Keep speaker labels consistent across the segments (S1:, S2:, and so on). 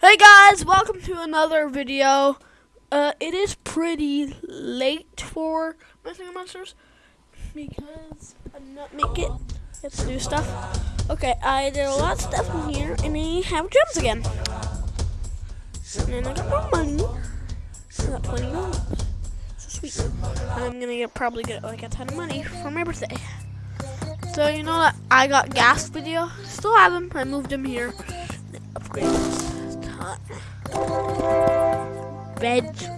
S1: Hey guys, welcome to another video. Uh, it is pretty late for my Singing Monsters because I'm not making it. Have to do stuff. Okay, I did a lot of stuff in here, and I have gems again. And I got more money. I got twenty dollars. So sweet. I'm gonna get probably get like a ton of money for my birthday. So you know that I got gas video. Still have them. I moved them here. Upgraded. Red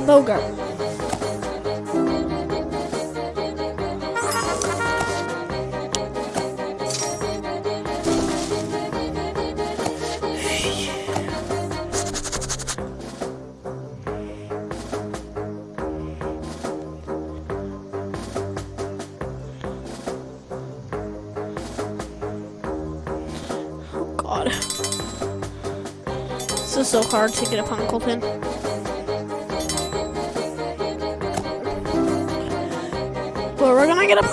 S1: Bowgart. Oh god. This is so hard to get a Punkleton. We're gonna get a.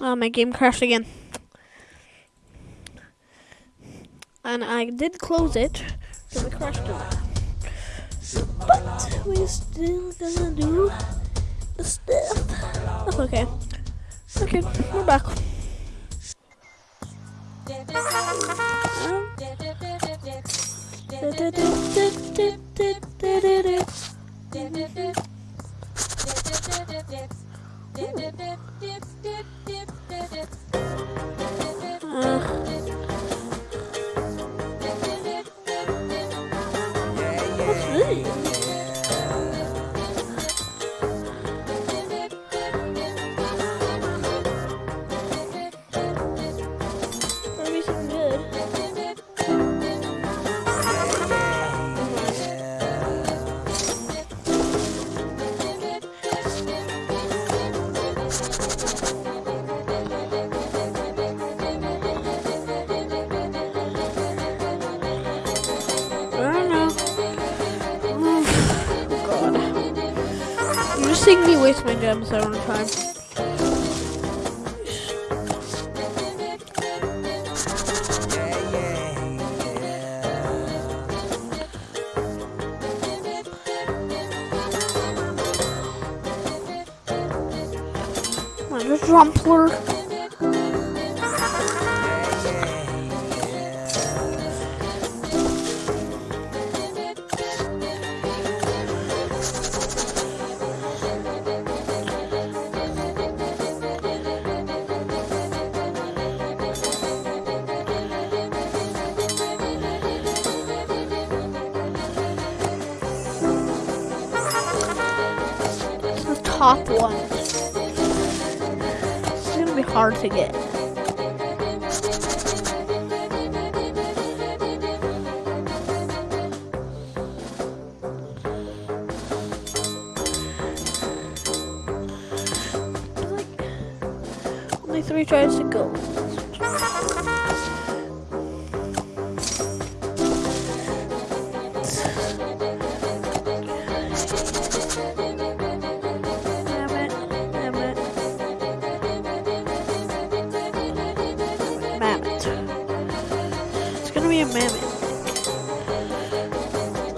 S1: Oh, my game crashed again. And I did close it, so it crashed again. But we still gonna do stuff. Okay. Okay, we're back. What's this? Seeing me waste my gems the time. top one. It's gonna be hard to get. Only three tries to go.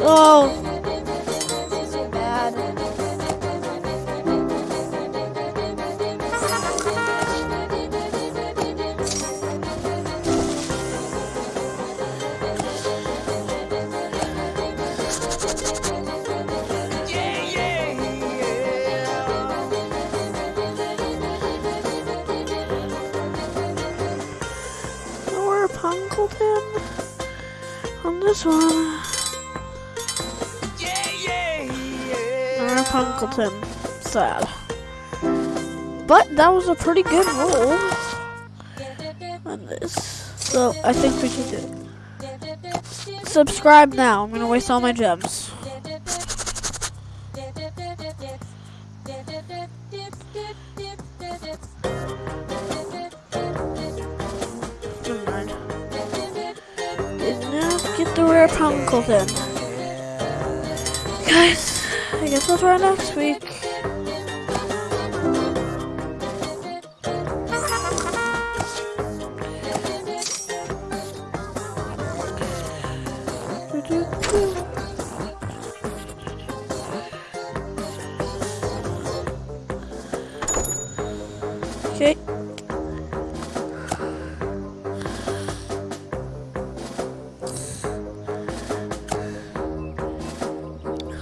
S1: Oh, this one. Or Punkleton. Sad. But that was a pretty good roll on this. So I think we should do it. Subscribe now. I'm gonna waste all my gems. Rare Punkleton. Guys, I guess I'll try next week.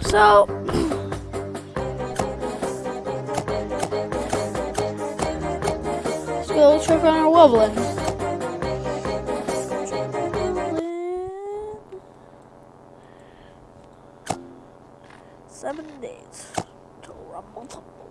S1: So, let's go check on our Wublin. Seven days to rumble tumble.